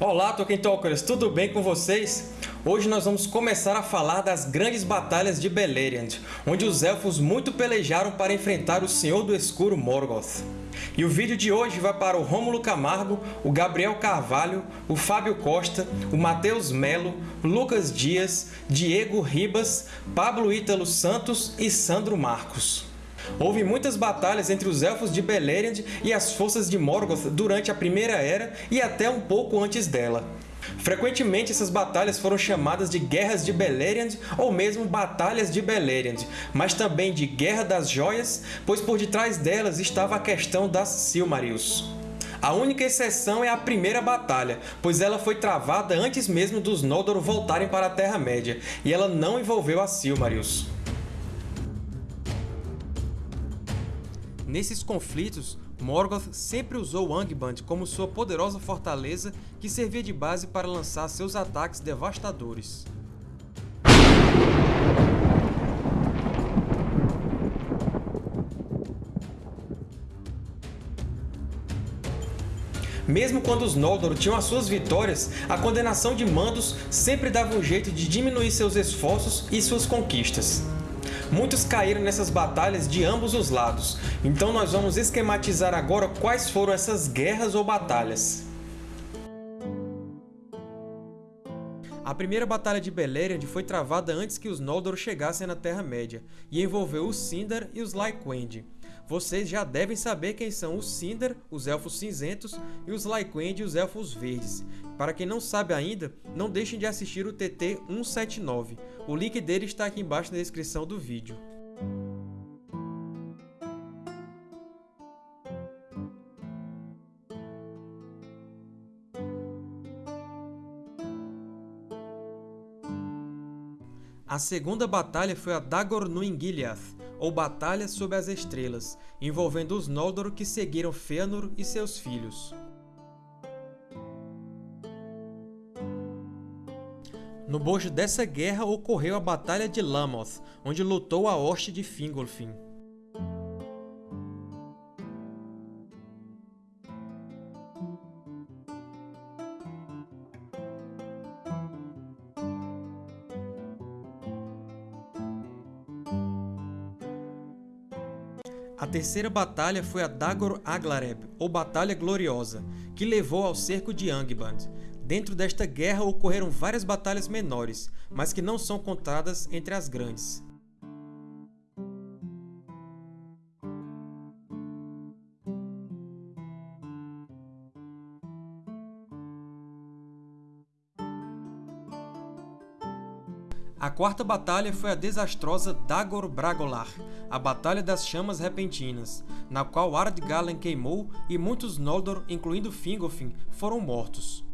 Olá, Tolkien Talkers! Tudo bem com vocês? Hoje nós vamos começar a falar das grandes batalhas de Beleriand, onde os Elfos muito pelejaram para enfrentar o Senhor do Escuro Morgoth. E o vídeo de hoje vai para o Rômulo Camargo, o Gabriel Carvalho, o Fábio Costa, o Matheus Melo, Lucas Dias, Diego Ribas, Pablo Ítalo Santos e Sandro Marcos. Houve muitas batalhas entre os Elfos de Beleriand e as forças de Morgoth durante a Primeira Era e até um pouco antes dela. Frequentemente essas batalhas foram chamadas de Guerras de Beleriand ou mesmo Batalhas de Beleriand, mas também de Guerra das Joias, pois por detrás delas estava a questão das Silmarils. A única exceção é a primeira batalha, pois ela foi travada antes mesmo dos Noldor voltarem para a Terra-média, e ela não envolveu as Silmarils. Nesses conflitos, Morgoth sempre usou Angband como sua poderosa fortaleza que servia de base para lançar seus ataques devastadores. Mesmo quando os Noldor tinham as suas vitórias, a condenação de Mandos sempre dava um jeito de diminuir seus esforços e suas conquistas. Muitos caíram nessas batalhas de ambos os lados, então nós vamos esquematizar agora quais foram essas guerras ou batalhas. A primeira Batalha de Beleriand foi travada antes que os Noldor chegassem na Terra-média, e envolveu os Sindar e os Lyquend. Vocês já devem saber quem são os Sindar, os Elfos Cinzentos, e os Lyquend, os Elfos Verdes. Para quem não sabe ainda, não deixem de assistir o TT 179. O link dele está aqui embaixo na descrição do vídeo. A segunda batalha foi a Dagor Nuingiliath, ou Batalha sob as Estrelas, envolvendo os Noldor que seguiram Fëanor e seus filhos. No bojo dessa guerra ocorreu a Batalha de Lamoth, onde lutou a hoste de Fingolfin. A terceira batalha foi a Dagor Aglareb, ou Batalha Gloriosa, que levou ao cerco de Angband. Dentro desta guerra ocorreram várias batalhas menores, mas que não são contadas entre as grandes. Quarta batalha foi a desastrosa Dagor Bragolar, a Batalha das Chamas Repentinas, na qual Ardgalen queimou e muitos Noldor, incluindo Fingolfin, foram mortos.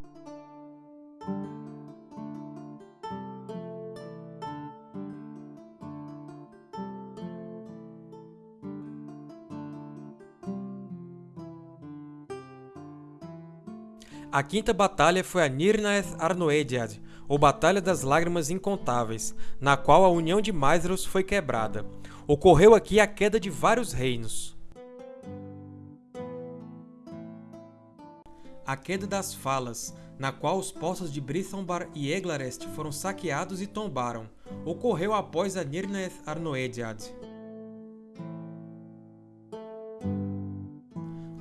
A quinta batalha foi a Nirnaeth Arnoediad, ou Batalha das Lágrimas Incontáveis, na qual a união de Maedhros foi quebrada. Ocorreu aqui a queda de vários reinos. A queda das Falas, na qual os poços de Brithombar e Eglarest foram saqueados e tombaram, ocorreu após a Nirnaeth Arnoediad.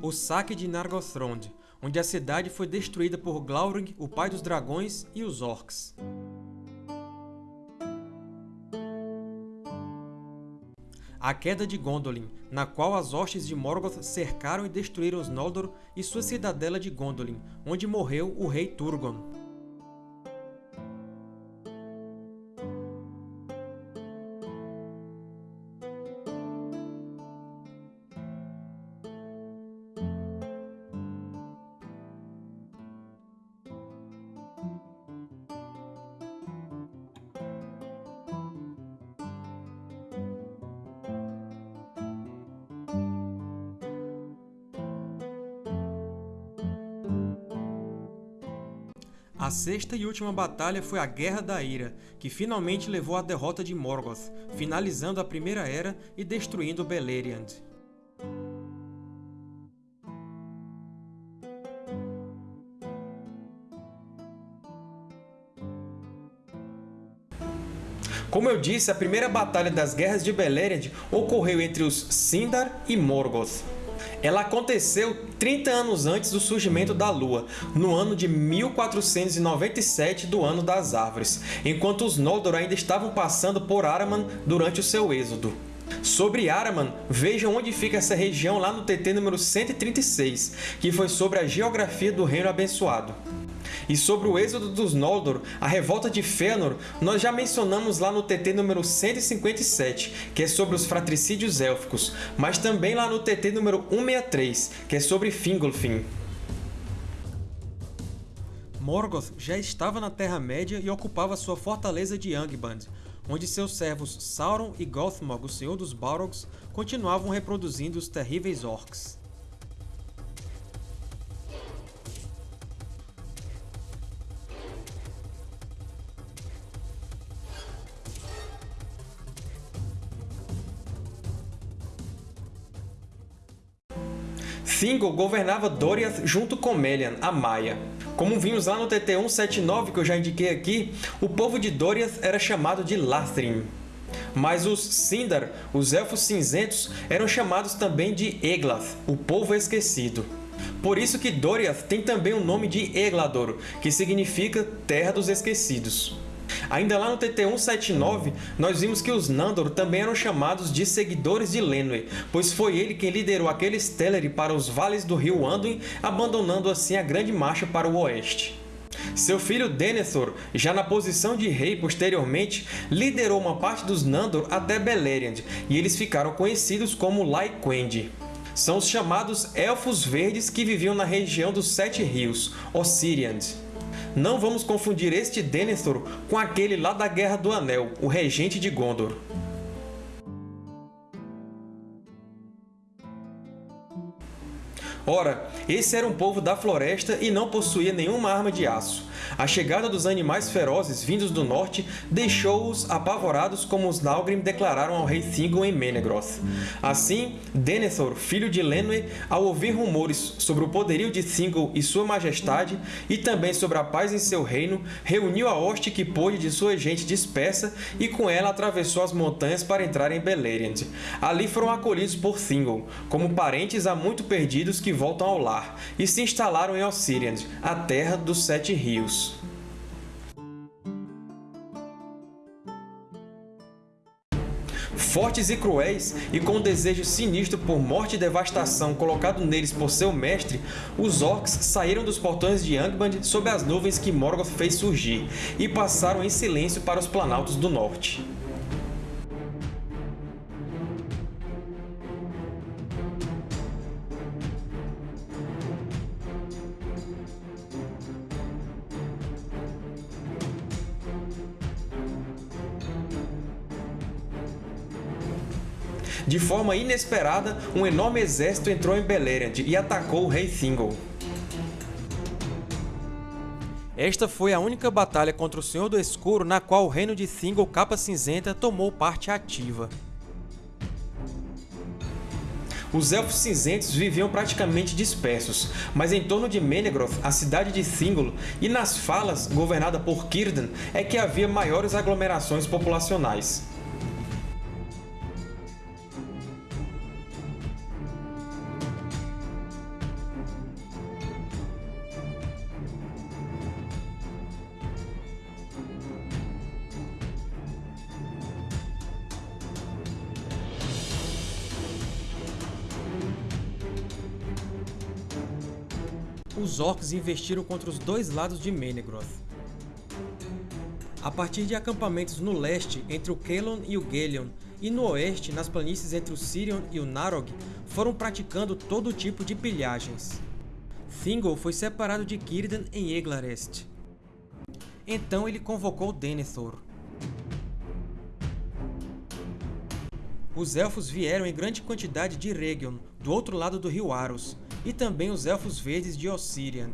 O saque de Nargothrond, onde a cidade foi destruída por Glaurung, o pai dos dragões, e os orcs. A queda de Gondolin, na qual as hostes de Morgoth cercaram e destruíram os Noldor e sua cidadela de Gondolin, onde morreu o rei Turgon. sexta e última batalha foi a Guerra da Ira, que finalmente levou à derrota de Morgoth, finalizando a Primeira Era e destruindo Beleriand. Como eu disse, a primeira batalha das Guerras de Beleriand ocorreu entre os Sindar e Morgoth. Ela aconteceu 30 anos antes do surgimento da Lua, no ano de 1497 do Ano das Árvores, enquanto os Noldor ainda estavam passando por Araman durante o seu êxodo. Sobre Araman, vejam onde fica essa região lá no TT número 136, que foi sobre a geografia do Reino Abençoado. E sobre o êxodo dos Noldor, a revolta de Fëanor, nós já mencionamos lá no TT número 157, que é sobre os fratricídios élficos, mas também lá no TT número 163, que é sobre Fingolfin. Morgoth já estava na Terra-média e ocupava sua fortaleza de Angband, onde seus servos Sauron e Gothmog, o Senhor dos Balrogs, continuavam reproduzindo os terríveis Orcs. Thingol governava Doriath junto com Melian, a Maia. Como vimos lá no TT 179 que eu já indiquei aqui, o povo de Doriath era chamado de Lathrim. Mas os Sindar, os Elfos Cinzentos, eram chamados também de Eglath, o Povo Esquecido. Por isso que Doriath tem também o nome de Eglador, que significa Terra dos Esquecidos. Ainda lá no TT-179, nós vimos que os Nandor também eram chamados de seguidores de Lenwë, pois foi ele quem liderou aqueles Teleri para os vales do rio Anduin, abandonando assim a grande marcha para o oeste. Seu filho Denethor, já na posição de rei posteriormente, liderou uma parte dos Nandor até Beleriand, e eles ficaram conhecidos como Lyquendi. São os chamados Elfos Verdes que viviam na região dos Sete Rios, Ossiriand. Não vamos confundir este Denethor com aquele lá da Guerra do Anel, o regente de Gondor. Ora, esse era um povo da floresta e não possuía nenhuma arma de aço. A chegada dos animais ferozes vindos do norte deixou-os apavorados como os Nalgrim declararam ao rei Thingol em Menegroth. Assim, Denethor, filho de Lenwë, ao ouvir rumores sobre o poderio de Thingol e sua majestade, e também sobre a paz em seu reino, reuniu a hoste que pôde de sua gente dispersa e com ela atravessou as montanhas para entrar em Beleriand. Ali foram acolhidos por Thingol, como parentes há muito perdidos que voltam ao lar, e se instalaram em Ossiriand, a terra dos Sete Rios. Fortes e cruéis, e com um desejo sinistro por morte e devastação colocado neles por seu mestre, os Orcs saíram dos portões de Angband sob as nuvens que Morgoth fez surgir, e passaram em silêncio para os Planaltos do Norte. De forma inesperada, um enorme exército entrou em Beleriand e atacou o rei Thingol. Esta foi a única batalha contra o Senhor do Escuro na qual o reino de Thingol Capa Cinzenta tomou parte ativa. Os Elfos Cinzentos viviam praticamente dispersos, mas em torno de Menegroth, a cidade de Thingol, e nas Falas, governada por Círdan, é que havia maiores aglomerações populacionais. Os Orcs investiram contra os dois lados de Menegroth. A partir de acampamentos no leste, entre o Kelon e o Gelion, e no oeste, nas planícies entre o Sirion e o Narog, foram praticando todo tipo de pilhagens. Thingol foi separado de Círdan em Eglarest. Então ele convocou Denethor. Os Elfos vieram em grande quantidade de Region, do outro lado do rio Aros, e também os Elfos Verdes de Ossiriand.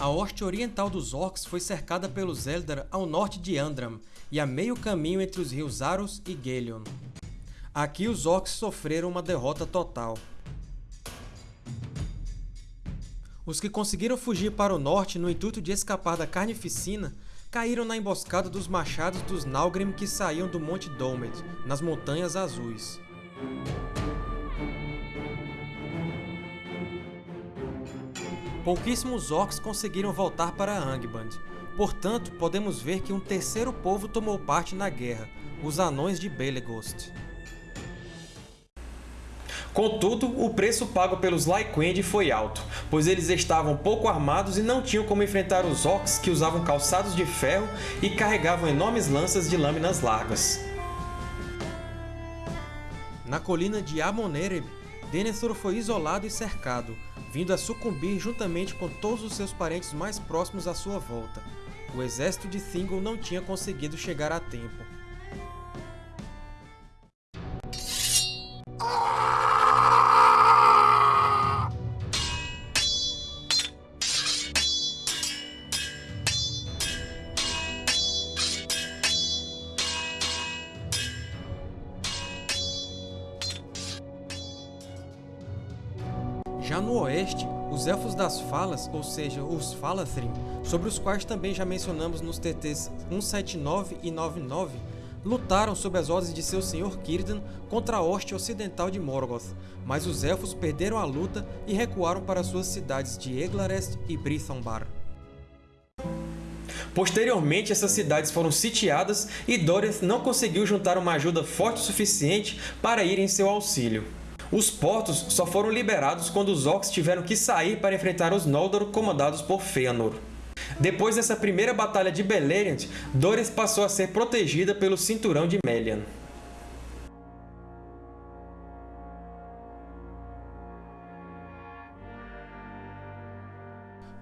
A hoste oriental dos Orcs foi cercada pelos Eldar ao norte de Andram e a meio caminho entre os rios Aros e Gelion. Aqui os Orcs sofreram uma derrota total. Os que conseguiram fugir para o norte no intuito de escapar da carnificina caíram na emboscada dos machados dos Nalgrim que saíam do Monte Dómed, nas Montanhas Azuis. Pouquíssimos orcs conseguiram voltar para Angband, portanto podemos ver que um terceiro povo tomou parte na guerra, os Anões de Belegost. Contudo, o preço pago pelos Lyquend foi alto, pois eles estavam pouco armados e não tinham como enfrentar os Orcs que usavam calçados de ferro e carregavam enormes lanças de lâminas largas. Na colina de Amonereb, Denethor foi isolado e cercado, vindo a sucumbir juntamente com todos os seus parentes mais próximos à sua volta. O exército de Thingol não tinha conseguido chegar a tempo. No oeste, os Elfos das Falas, ou seja, os Falathrim, sobre os quais também já mencionamos nos TTs 179 e 99, lutaram sob as ordens de seu senhor Círdan contra a hoste ocidental de Morgoth, mas os Elfos perderam a luta e recuaram para suas cidades de Eglarest e Brithambar. Posteriormente, essas cidades foram sitiadas e Doriath não conseguiu juntar uma ajuda forte o suficiente para ir em seu auxílio. Os portos só foram liberados quando os Orcs tiveram que sair para enfrentar os Noldor comandados por Fëanor. Depois dessa primeira batalha de Beleriand, Doriath passou a ser protegida pelo Cinturão de Melian.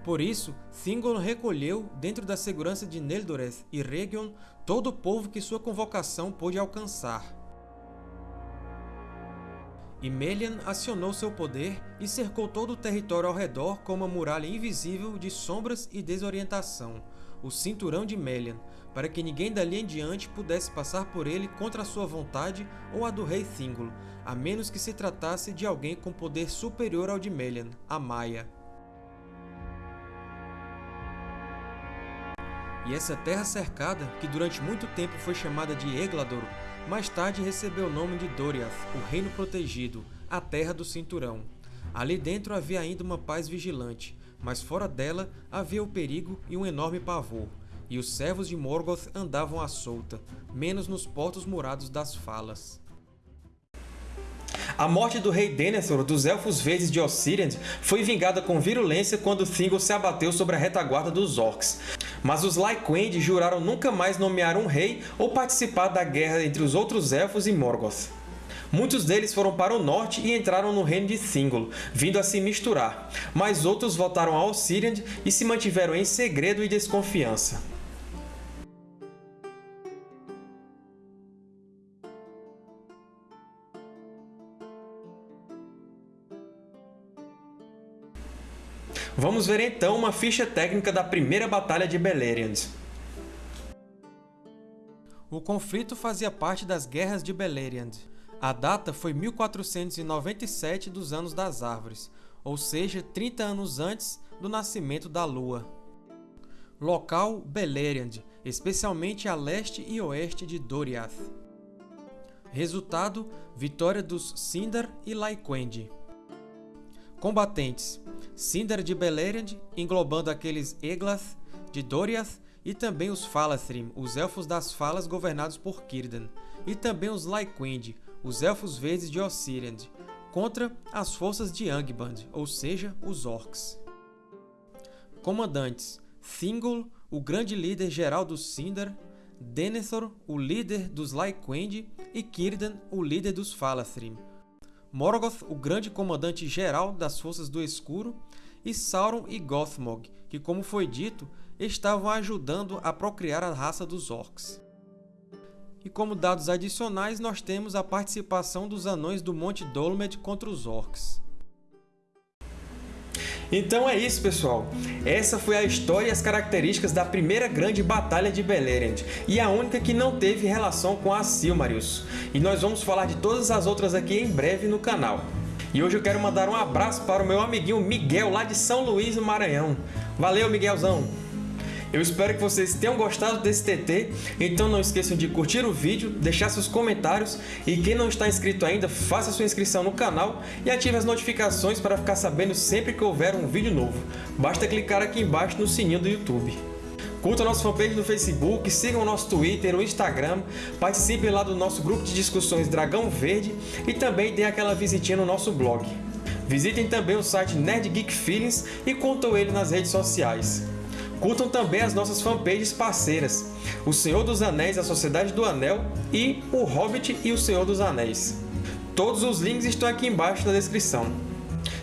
Por isso, Thingol recolheu, dentro da segurança de Neldoreth e Region, todo o povo que sua convocação pôde alcançar. E Melian acionou seu poder e cercou todo o território ao redor com uma muralha invisível de sombras e desorientação, o Cinturão de Melian, para que ninguém dali em diante pudesse passar por ele contra sua vontade ou a do rei Thingol, a menos que se tratasse de alguém com poder superior ao de Melian, a Maia. E essa terra cercada, que durante muito tempo foi chamada de Eglador, mais tarde recebeu o nome de Doriath, o Reino Protegido, a Terra do Cinturão. Ali dentro havia ainda uma paz vigilante, mas fora dela havia o perigo e um enorme pavor, e os servos de Morgoth andavam à solta, menos nos portos murados das falas. A morte do rei Denethor dos Elfos Verdes de Ossiriand foi vingada com virulência quando Thingol se abateu sobre a retaguarda dos Orcs. Mas os Lyquend juraram nunca mais nomear um rei ou participar da guerra entre os outros Elfos e Morgoth. Muitos deles foram para o norte e entraram no reino de Thingol, vindo a se misturar, mas outros voltaram a Ossiriand e se mantiveram em segredo e desconfiança. Vamos ver então uma ficha técnica da primeira Batalha de Beleriand. O conflito fazia parte das Guerras de Beleriand. A data foi 1497 dos Anos das Árvores, ou seja, 30 anos antes do nascimento da Lua. Local Beleriand, especialmente a leste e oeste de Doriath. Resultado: vitória dos Sindar e Lyquend. Combatentes Sindar de Beleriand, englobando aqueles Eglath de Doriath e também os Falathrim, os Elfos das Falas governados por Círdan, e também os Lyquend, os Elfos Verdes de Ossiriand, contra as forças de Angband, ou seja, os Orcs. Comandantes Thingol, o grande líder geral dos Sindar, Denethor, o líder dos Lyquend, e Círdan, o líder dos Falathrim, Morgoth, o grande comandante geral das Forças do Escuro, e Sauron e Gothmog, que, como foi dito, estavam ajudando a procriar a raça dos Orcs. E como dados adicionais, nós temos a participação dos Anões do Monte Dolomed contra os Orcs. Então é isso, pessoal. Essa foi a história e as características da primeira grande batalha de Beleriand, e a única que não teve relação com a Silmarils. E nós vamos falar de todas as outras aqui em breve no canal. E hoje eu quero mandar um abraço para o meu amiguinho Miguel, lá de São Luís, no Maranhão. Valeu, Miguelzão! Eu espero que vocês tenham gostado desse TT, então não esqueçam de curtir o vídeo, deixar seus comentários e quem não está inscrito ainda, faça sua inscrição no canal e ative as notificações para ficar sabendo sempre que houver um vídeo novo. Basta clicar aqui embaixo no sininho do YouTube. Curtam nossa fanpage no Facebook, sigam o nosso Twitter, o Instagram, participem lá do nosso grupo de discussões Dragão Verde e também deem aquela visitinha no nosso blog. Visitem também o site Nerd Geek Feelings e contam ele nas redes sociais. Curtam também as nossas fanpages parceiras, O Senhor dos Anéis, A Sociedade do Anel e O Hobbit e o Senhor dos Anéis. Todos os links estão aqui embaixo na descrição.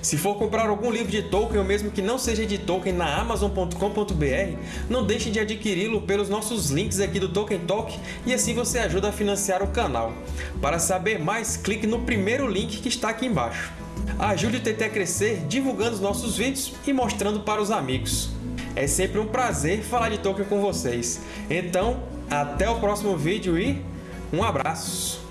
Se for comprar algum livro de Tolkien, ou mesmo que não seja de Tolkien, na Amazon.com.br, não deixe de adquiri-lo pelos nossos links aqui do Tolkien Talk e assim você ajuda a financiar o canal. Para saber mais, clique no primeiro link que está aqui embaixo. Ajude o TT a crescer divulgando os nossos vídeos e mostrando para os amigos. É sempre um prazer falar de Tolkien com vocês. Então, até o próximo vídeo e um abraço!